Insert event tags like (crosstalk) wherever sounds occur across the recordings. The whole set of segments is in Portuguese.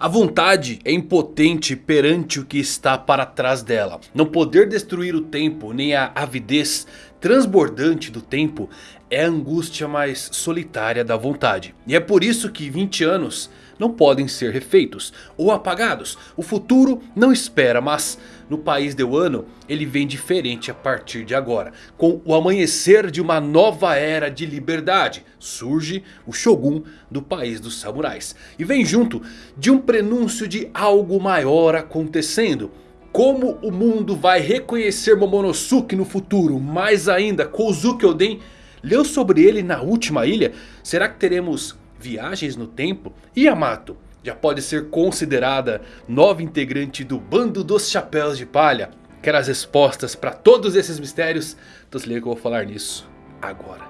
A vontade é impotente perante o que está para trás dela. Não poder destruir o tempo, nem a avidez transbordante do tempo é a angústia mais solitária da vontade. E é por isso que 20 anos não podem ser refeitos ou apagados. O futuro não espera, mas no país de Wano ele vem diferente a partir de agora. Com o amanhecer de uma nova era de liberdade, surge o Shogun do país dos samurais. E vem junto de um prenúncio de algo maior acontecendo. Como o mundo vai reconhecer Momonosuke no futuro, mais ainda Kozuki Oden leu sobre ele na última ilha. Será que teremos viagens no tempo? Yamato já pode ser considerada nova integrante do bando dos chapéus de palha? Quer as respostas para todos esses mistérios? Então se liga que eu vou falar nisso agora.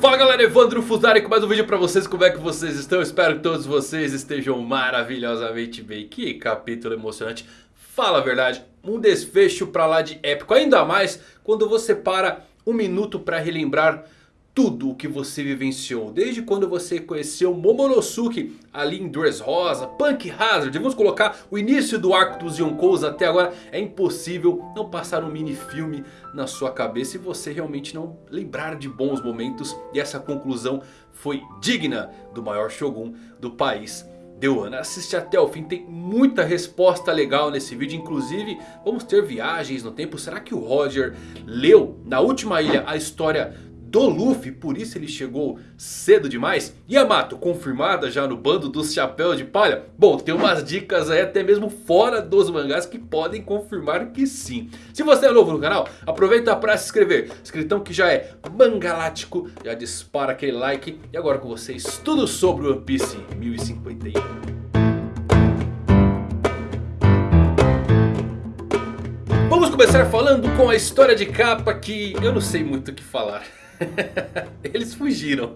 Fala galera, Evandro Fusari com mais um vídeo pra vocês, como é que vocês estão? Espero que todos vocês estejam maravilhosamente bem, que capítulo emocionante Fala a verdade, um desfecho pra lá de épico. Ainda mais quando você para um minuto pra relembrar tudo o que você vivenciou. Desde quando você conheceu Momonosuke ali em Dressrosa, Punk Hazard. Vamos colocar o início do arco dos Yonkous até agora. É impossível não passar um mini filme na sua cabeça e você realmente não lembrar de bons momentos. E essa conclusão foi digna do maior Shogun do país Deu assiste até o fim, tem muita resposta legal nesse vídeo. Inclusive vamos ter viagens no tempo. Será que o Roger leu na última ilha a história do Luffy, por isso ele chegou cedo demais. Yamato, confirmada já no bando dos chapéus de palha. Bom, tem umas dicas aí até mesmo fora dos mangás que podem confirmar que sim. Se você é novo no canal, aproveita para se inscrever. Escritão que já é mangalático, já dispara aquele like. E agora com vocês, tudo sobre One Piece 1051. Vamos começar falando com a história de capa que eu não sei muito o que falar. (laughs) (laughs) Eles fugiram.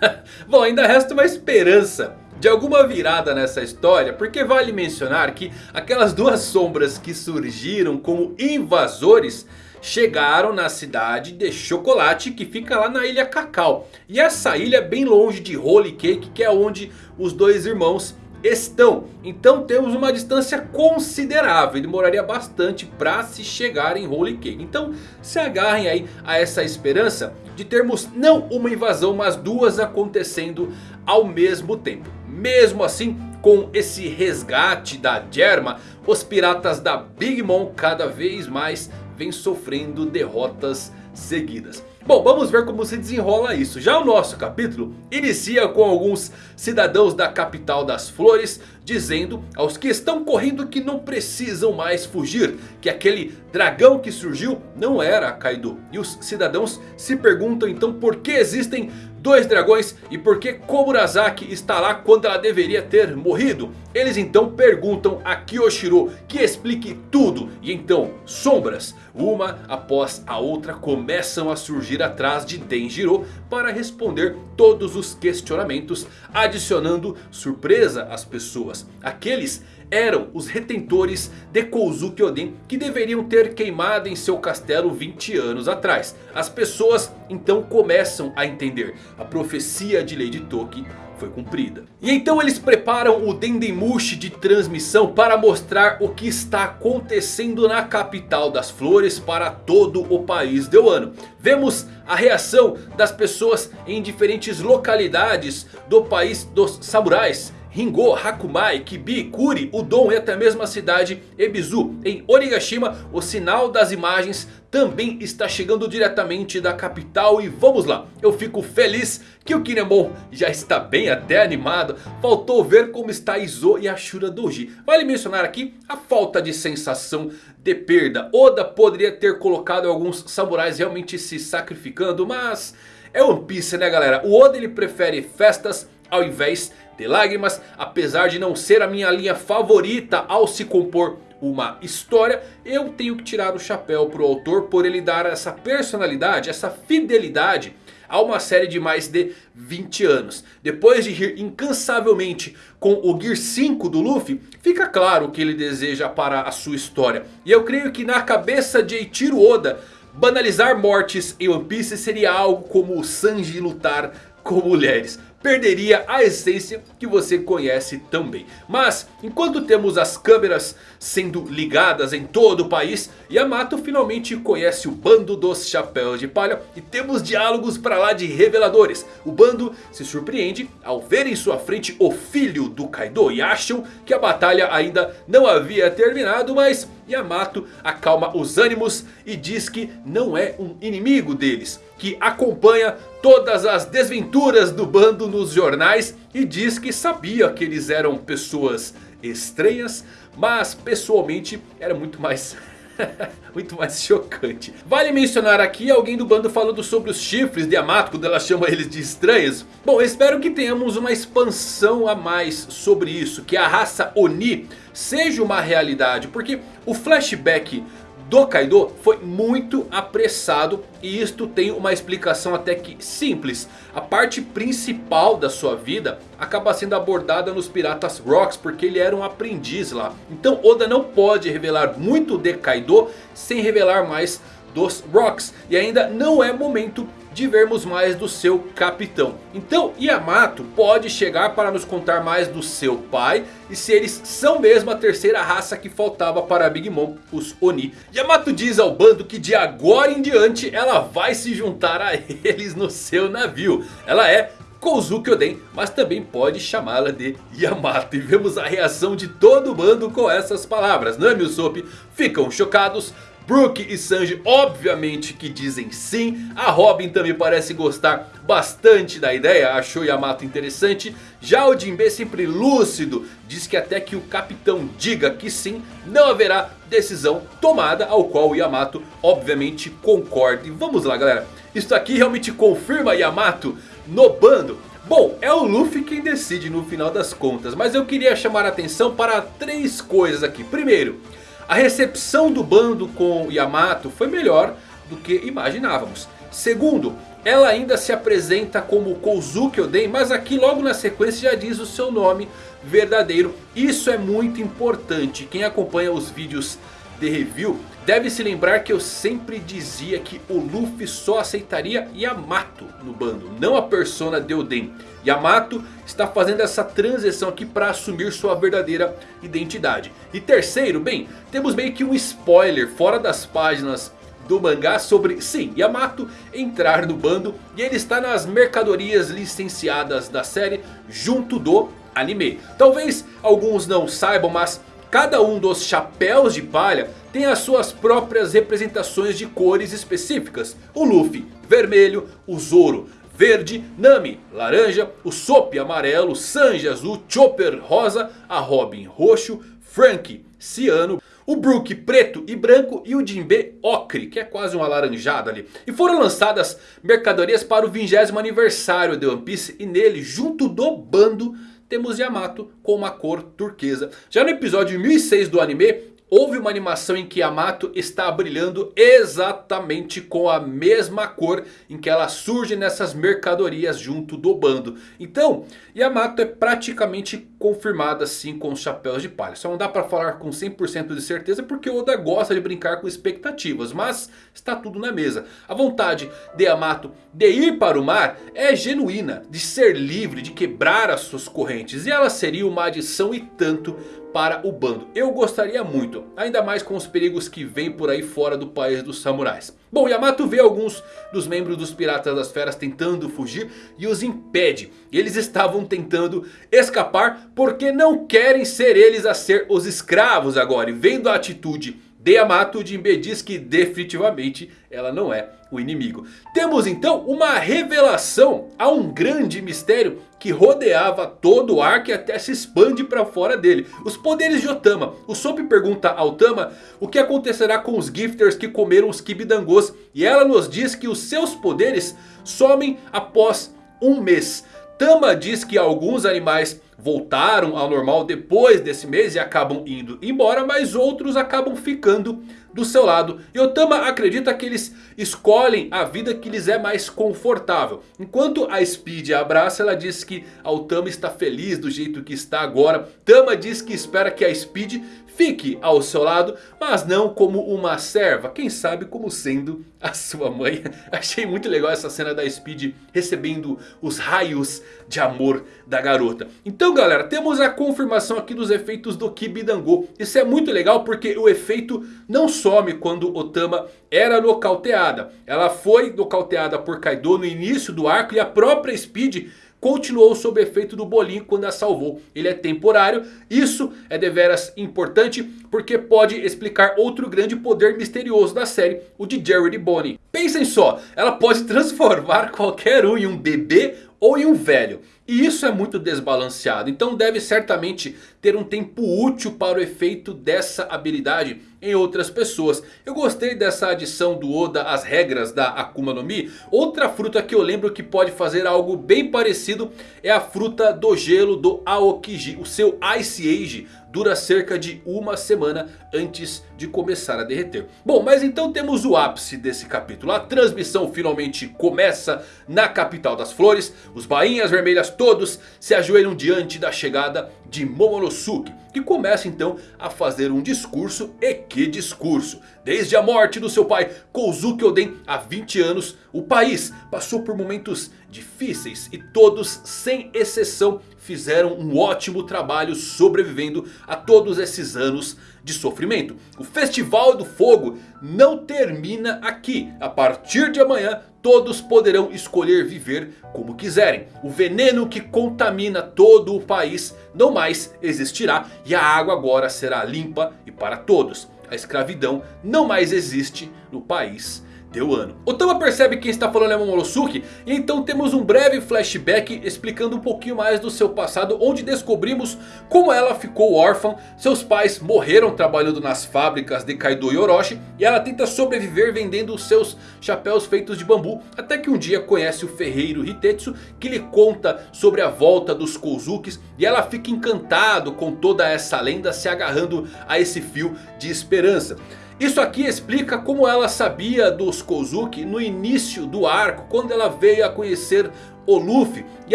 (laughs) Bom, ainda resta uma esperança de alguma virada nessa história. Porque vale mencionar que aquelas duas sombras que surgiram como invasores chegaram na cidade de Chocolate que fica lá na ilha Cacau. E essa ilha é bem longe de Holy Cake que é onde os dois irmãos estão. Então temos uma distância considerável. Demoraria bastante para se chegar em Holy Cake. Então se agarrem aí a essa esperança de termos não uma invasão, mas duas acontecendo ao mesmo tempo. Mesmo assim, com esse resgate da Germa, os piratas da Big Mom cada vez mais vêm sofrendo derrotas seguidas. Bom, vamos ver como se desenrola isso. Já o nosso capítulo inicia com alguns cidadãos da capital das flores dizendo aos que estão correndo que não precisam mais fugir. Que aquele dragão que surgiu não era Kaido. E os cidadãos se perguntam então por que existem dois dragões e por que Komurasaki está lá quando ela deveria ter morrido. Eles então perguntam a Kyoshiro que explique tudo. E então sombras, uma após a outra começam a surgir atrás de Denjiro para responder todos os questionamentos. Adicionando surpresa às pessoas. Aqueles eram os retentores de Kozuki Oden que deveriam ter queimado em seu castelo 20 anos atrás. As pessoas então começam a entender. A profecia de Lady Toki foi cumprida. E então eles preparam o Dendemushi de transmissão para mostrar o que está acontecendo na capital das flores para todo o país de Wano. Vemos a reação das pessoas em diferentes localidades do país dos samurais. Ringo, Hakumai, Kibi, Kuri, Udon e até mesmo a cidade Ebizu. Em Onigashima, o sinal das imagens também está chegando diretamente da capital. E vamos lá, eu fico feliz que o Kinemon já está bem até animado. Faltou ver como está Izo e Ashura Doji. Vale mencionar aqui a falta de sensação de perda. Oda poderia ter colocado alguns samurais realmente se sacrificando, mas... É One Piece né galera, o Oda ele prefere festas ao invés de lágrimas. Apesar de não ser a minha linha favorita ao se compor uma história, eu tenho que tirar o chapéu pro autor por ele dar essa personalidade, essa fidelidade a uma série de mais de 20 anos. Depois de rir incansavelmente com o Gear 5 do Luffy, fica claro o que ele deseja para a sua história. E eu creio que na cabeça de Eiichiro Oda, banalizar mortes em One Piece seria algo como o Sanji lutar com mulheres perderia a essência que você conhece também. Mas enquanto temos as câmeras sendo ligadas em todo o país, Yamato finalmente conhece o bando dos chapéus de palha e temos diálogos para lá de reveladores. O bando se surpreende ao ver em sua frente o filho do Kaido e acham que a batalha ainda não havia terminado, mas Yamato acalma os ânimos e diz que não é um inimigo deles. Que acompanha todas as desventuras do bando nos jornais e diz que sabia que eles eram pessoas estranhas. Mas pessoalmente era muito mais... (laughs) muito mais chocante. Vale mencionar aqui alguém do bando falando sobre os chifres de Yamato quando ela chama eles de estranhos. Bom, espero que tenhamos uma expansão a mais sobre isso. Que a raça Oni seja uma realidade. Porque o flashback do Kaido foi muito apressado e isto tem uma explicação até que simples. A parte principal da sua vida acaba sendo abordada nos Piratas Rocks porque ele era um aprendiz lá. Então Oda não pode revelar muito de Kaido sem revelar mais dos Rocks. E ainda não é momento de vermos mais do seu capitão. Então Yamato pode chegar para nos contar mais do seu pai. E se eles são mesmo a terceira raça que faltava para Big Mom, os Oni. Yamato diz ao bando que de agora em diante ela vai se juntar a (laughs) eles no seu navio. Ela é Kozuki Oden, mas também pode chamá-la de Yamato. E vemos a reação de todo o bando com essas palavras. E Usopp ficam chocados. Brook e Sanji obviamente que dizem sim. A Robin também parece gostar bastante da ideia, achou Yamato interessante. Já o Jinbe sempre lúcido, diz que até que o capitão diga que sim, não haverá decisão tomada. Ao qual o Yamato obviamente concorda. E vamos lá galera, isso aqui realmente confirma Yamato no bando. Bom, é o Luffy quem decide no final das contas. Mas eu queria chamar a atenção para três coisas aqui. Primeiro... A recepção do bando com Yamato foi melhor do que imaginávamos. Segundo, ela ainda se apresenta como Kozuki Oden, mas aqui logo na sequência já diz o seu nome verdadeiro. Isso é muito importante. Quem acompanha os vídeos de review deve se lembrar que eu sempre dizia que o Luffy só aceitaria Yamato no bando, não a persona de Oden. Yamato está fazendo essa transição aqui para assumir sua verdadeira identidade. E terceiro, bem, temos meio que um spoiler fora das páginas do mangá sobre, sim, Yamato entrar no bando. E ele está nas mercadorias licenciadas da série junto do anime. Talvez alguns não saibam, mas cada um dos chapéus de palha tem as suas próprias representações de cores específicas. O Luffy, vermelho, o Zoro, verde, Nami laranja, o Sop amarelo, Sanji azul, Chopper rosa, a Robin roxo, Frank ciano, o Brook preto e branco. E o Jinbe ocre, que é quase um alaranjado ali. E foram lançadas mercadorias para o 20 aniversário de One Piece. E nele, junto do bando, temos Yamato com uma cor turquesa. Já no episódio 1006 do anime, Houve uma animação em que Yamato está brilhando exatamente com a mesma cor em que ela surge nessas mercadorias junto do bando. Então, Yamato é praticamente confirmada assim com os chapéus de palha. Só não dá para falar com 100% de certeza porque Oda gosta de brincar com expectativas. Mas está tudo na mesa. A vontade de Yamato de ir para o mar é genuína. De ser livre, de quebrar as suas correntes. E ela seria uma adição e tanto para o bando. Eu gostaria muito, ainda mais com os perigos que vêm por aí fora do país dos samurais. Bom, Yamato vê alguns dos membros dos Piratas das Feras tentando fugir e os impede. Eles estavam tentando escapar porque não querem ser eles a ser os escravos agora. E vendo a atitude de Yamato, Jinbe diz que definitivamente ela não é o inimigo. Temos então uma revelação a um grande mistério que rodeava todo o arco e até se expande para fora dele. Os poderes de Otama. O Sop pergunta ao Tama o que acontecerá com os gifters que comeram os kibidangos. E ela nos diz que os seus poderes somem após um mês. Tama diz que alguns animais voltaram ao normal depois desse mês e acabam indo embora. Mas outros acabam ficando do seu lado. E Otama acredita que eles escolhem a vida que lhes é mais confortável. Enquanto a Speed a abraça, ela diz que a Otama está feliz do jeito que está agora. Tama diz que espera que a Speed fique ao seu lado, mas não como uma serva, quem sabe como sendo a sua mãe. (laughs) Achei muito legal essa cena da Speed recebendo os raios de amor da garota. Então galera, temos a confirmação aqui dos efeitos do Kibidango. Isso é muito legal porque o efeito não some quando Otama era nocauteada. Ela foi nocauteada por Kaido no início do arco e a própria Speed continuou sob efeito do bolinho quando a salvou. Ele é temporário. Isso é deveras importante porque pode explicar outro grande poder misterioso da série. O de Jerry Bonnie. Pensem só, ela pode (laughs) transformar qualquer um em um bebê ou em um velho. E isso é muito desbalanceado. Então deve certamente ter um tempo útil para o efeito dessa habilidade em outras pessoas. Eu gostei dessa adição do Oda às regras da Akuma no Mi. Outra fruta que eu lembro que pode fazer algo bem parecido é a fruta do gelo do Aokiji. O seu Ice Age dura cerca de uma semana antes de começar a derreter. Bom, mas então temos o ápice desse capítulo. A transmissão finalmente começa na capital das flores. Os bainhas vermelhas todos se ajoelham diante da chegada de Momonosuke. Que começa então a fazer um discurso. E que discurso! Desde a morte do seu pai Kozuki Oden há 20 anos. O país passou por momentos difíceis. E todos sem exceção fizeram um ótimo trabalho sobrevivendo a todos esses anos de sofrimento. O Festival do Fogo não termina aqui. A partir de amanhã todos poderão escolher viver como quiserem. O veneno que contamina todo o país não mais existirá. E a água agora será limpa e para todos. A escravidão não mais existe no país deu ano. Otama percebe quem está falando é Momonosuke. E então temos um breve flashback explicando um pouquinho mais do seu passado. Onde descobrimos como ela ficou órfã. Seus pais morreram trabalhando nas fábricas de Kaido e Orochi. E ela tenta sobreviver vendendo os seus chapéus feitos de bambu. Até que um dia conhece o ferreiro Hitetsu. Que lhe conta sobre a volta dos Kozukis. E ela fica encantado com toda essa lenda se agarrando a esse fio de esperança. Isso aqui explica como ela sabia dos Kozuki no início do arco. Quando ela veio a conhecer o Luffy. E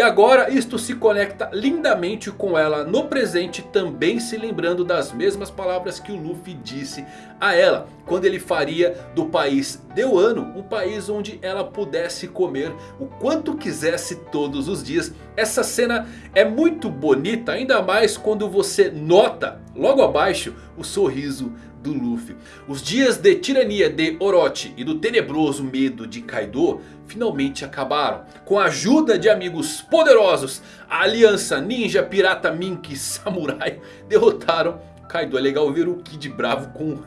agora isto se conecta lindamente com ela no presente. Também se lembrando das mesmas palavras que o Luffy disse a ela. Quando ele faria do país de Wano um país onde ela pudesse comer o quanto quisesse todos os dias. Essa cena é muito bonita. Ainda mais quando você nota logo abaixo o sorriso do Luffy. Os dias de tirania de Orochi e do tenebroso medo de Kaido finalmente acabaram. Com a ajuda de amigos poderosos, a aliança ninja, pirata, mink e samurai (laughs) derrotaram Kaido. É legal ver o Kid Bravo com...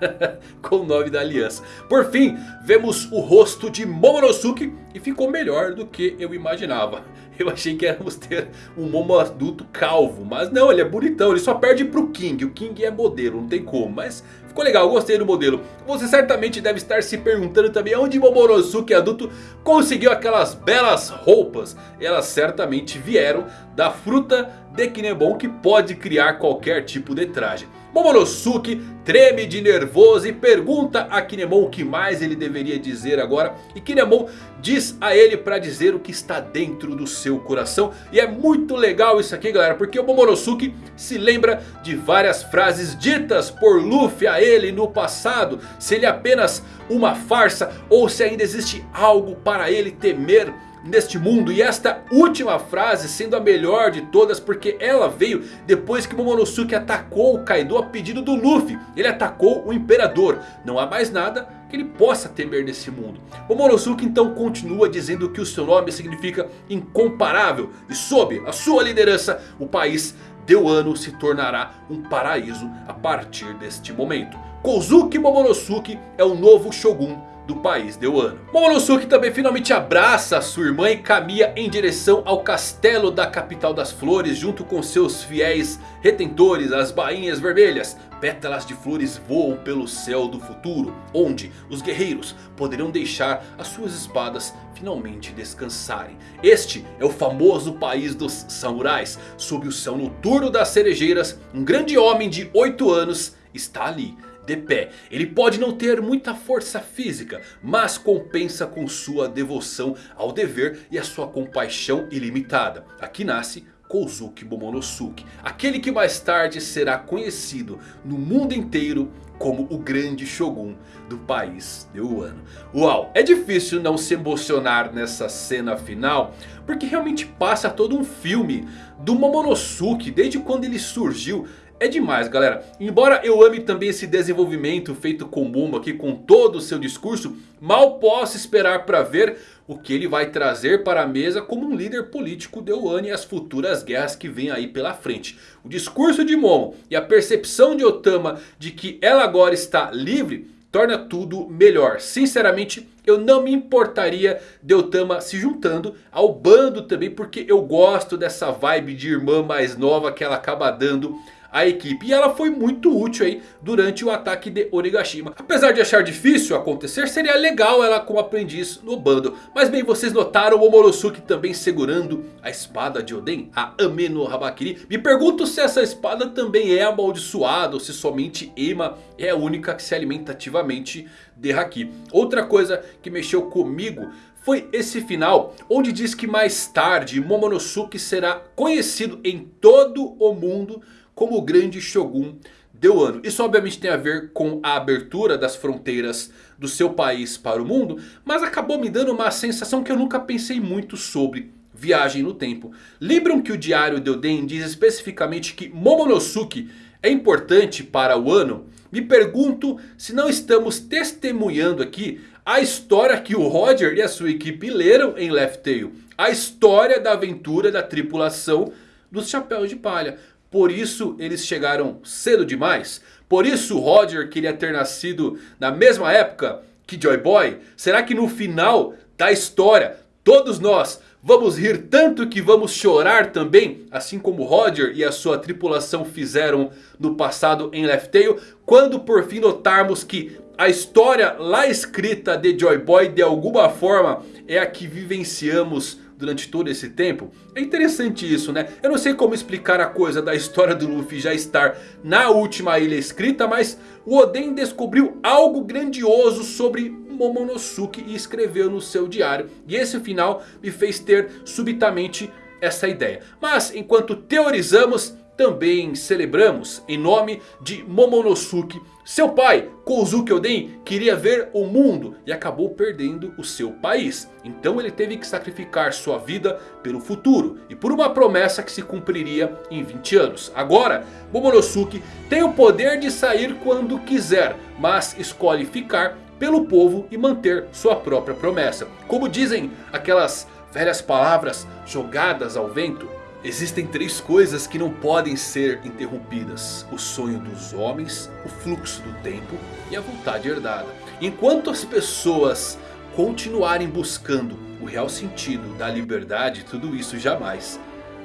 (laughs) com o nome da aliança. Por fim, vemos o rosto de Momonosuke e ficou melhor do que eu imaginava. (laughs) Eu achei que éramos ter um Momo adulto calvo. Mas não, ele é bonitão. Ele só perde pro King. O King é modelo, não tem como. Mas ficou legal, gostei do modelo. Você certamente deve estar se perguntando também onde Momonosuke adulto conseguiu aquelas belas roupas. Elas certamente vieram da fruta de Kinemon que pode criar qualquer tipo de traje. Momonosuke treme de nervoso e pergunta a Kinemon o que mais ele deveria dizer agora. E Kinemon diz a ele para dizer o que está dentro do seu coração. E é muito legal isso aqui galera, porque o Momonosuke se lembra de várias frases ditas por Luffy a ele no passado. Se ele é apenas uma farsa ou se ainda existe algo para ele temer neste mundo. E esta última frase sendo a melhor de todas porque ela veio depois que Momonosuke atacou o Kaido a pedido do Luffy. Ele atacou o Imperador. Não há mais nada que ele possa temer nesse mundo. Momonosuke então continua dizendo que o seu nome significa incomparável. E sob a sua liderança o país de Wano se tornará um paraíso a partir deste momento. Kozuki Momonosuke é o novo Shogun do país de Wano. Momonosuke também finalmente abraça sua irmã e caminha em direção ao castelo da capital das flores junto com seus fiéis retentores, as bainhas vermelhas. Pétalas de flores voam pelo céu do futuro, onde os guerreiros poderão deixar as suas espadas finalmente descansarem. Este é o famoso país dos samurais. Sob o céu noturno das cerejeiras, um grande homem de 8 anos está ali de pé. Ele pode não ter muita força física, mas compensa com sua devoção ao dever e a sua compaixão ilimitada. Aqui nasce Kozuki Momonosuke. Aquele que mais tarde será conhecido no mundo inteiro como o grande Shogun do país de Wano. Uau, é difícil não se emocionar nessa cena final. Porque realmente passa todo um filme do Momonosuke desde quando ele surgiu. É demais galera, embora eu ame também esse desenvolvimento feito com Momo aqui com todo o seu discurso. Mal posso esperar para ver o que ele vai trazer para a mesa como um líder político de Wano e as futuras guerras que vêm aí pela frente. O discurso de Momo e a percepção de Otama de que ela agora está livre torna tudo melhor. Sinceramente, eu não me importaria de Otama se juntando ao bando também. Porque eu gosto dessa vibe de irmã mais nova que ela acaba dando a equipe. E ela foi muito útil aí durante o ataque de Onigashima. Apesar de achar difícil acontecer, seria legal ela como aprendiz no bando. Mas bem, vocês notaram o Momonosuke também segurando a espada de Oden, a Ameno Habakiri. Me pergunto se essa espada também é amaldiçoada ou se somente Ema é a única que se alimenta ativamente de Haki. Outra coisa que mexeu comigo foi esse final, onde diz que mais tarde Momonosuke será conhecido em todo o mundo como o grande Shogun de Wano. Isso obviamente tem a ver com a abertura das fronteiras do seu país para o mundo. Mas acabou me dando uma sensação que eu nunca pensei muito sobre viagem no tempo. Lembram que o diário de Oden diz especificamente que Momonosuke é importante para o Wano? Me pergunto se não estamos testemunhando aqui a história que o Roger e a sua equipe leram em Left Tail. A história da aventura da tripulação dos Chapéus de Palha. Por isso eles chegaram cedo demais? Por isso Roger queria ter nascido na mesma época que Joy Boy? Será que no final da história todos nós vamos rir tanto que vamos chorar também? Assim como Roger e a sua tripulação fizeram no passado em Left Tail? Quando por fim notarmos que a história lá escrita de Joy Boy de alguma forma é a que vivenciamos durante todo esse tempo. É interessante isso né. Eu não sei como explicar a coisa da história do Luffy já estar na última ilha escrita. Mas o Oden descobriu algo grandioso sobre Momonosuke e escreveu no seu diário. E esse final me fez ter subitamente essa ideia. Mas enquanto teorizamos também celebramos em nome de Momonosuke. Seu pai, Kozuki Oden, queria ver o mundo e acabou perdendo o seu país. Então ele teve que sacrificar sua vida pelo futuro e por uma promessa que se cumpriria em 20 anos. Agora, Momonosuke tem o poder de sair quando quiser, mas escolhe ficar pelo povo e manter sua própria promessa. Como dizem aquelas velhas palavras jogadas ao vento. Existem três coisas que não podem ser interrompidas. O sonho dos homens, o fluxo do tempo e a vontade herdada. Enquanto as pessoas continuarem buscando o real sentido da liberdade, tudo isso jamais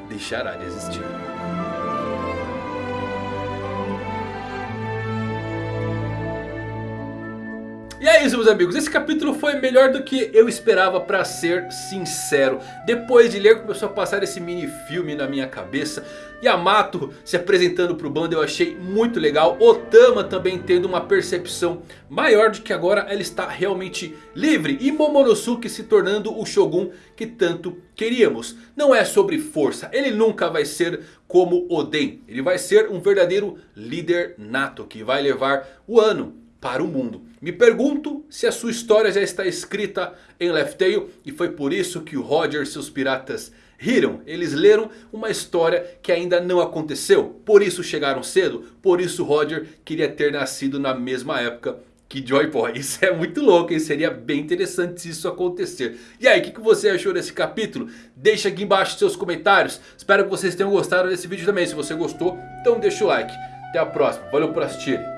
deixará de existir. E é isso meus amigos, esse capítulo foi melhor do que eu esperava pra ser sincero. Depois de ler começou a passar esse mini filme na minha cabeça. Yamato se apresentando pro bando eu achei muito legal. Otama também tendo uma percepção maior de que agora ela está realmente livre. E Momonosuke se tornando o Shogun que tanto queríamos. Não é sobre força, ele nunca vai ser como Oden. Ele vai ser um verdadeiro líder nato que vai levar o ano para o mundo. Me pergunto se a sua história já está escrita em Left Tail. E foi por isso que o Roger e seus piratas riram. Eles leram uma história que ainda não aconteceu. Por isso chegaram cedo. Por isso Roger queria ter nascido na mesma época que Joy Boy. (laughs) Isso é muito louco, hein? Seria bem interessante se isso acontecer. E aí, o que, que você achou desse capítulo? Deixa aqui embaixo seus comentários. Espero que vocês tenham gostado desse vídeo também. Se você gostou, então deixa o like. Até a próxima. Valeu por assistir.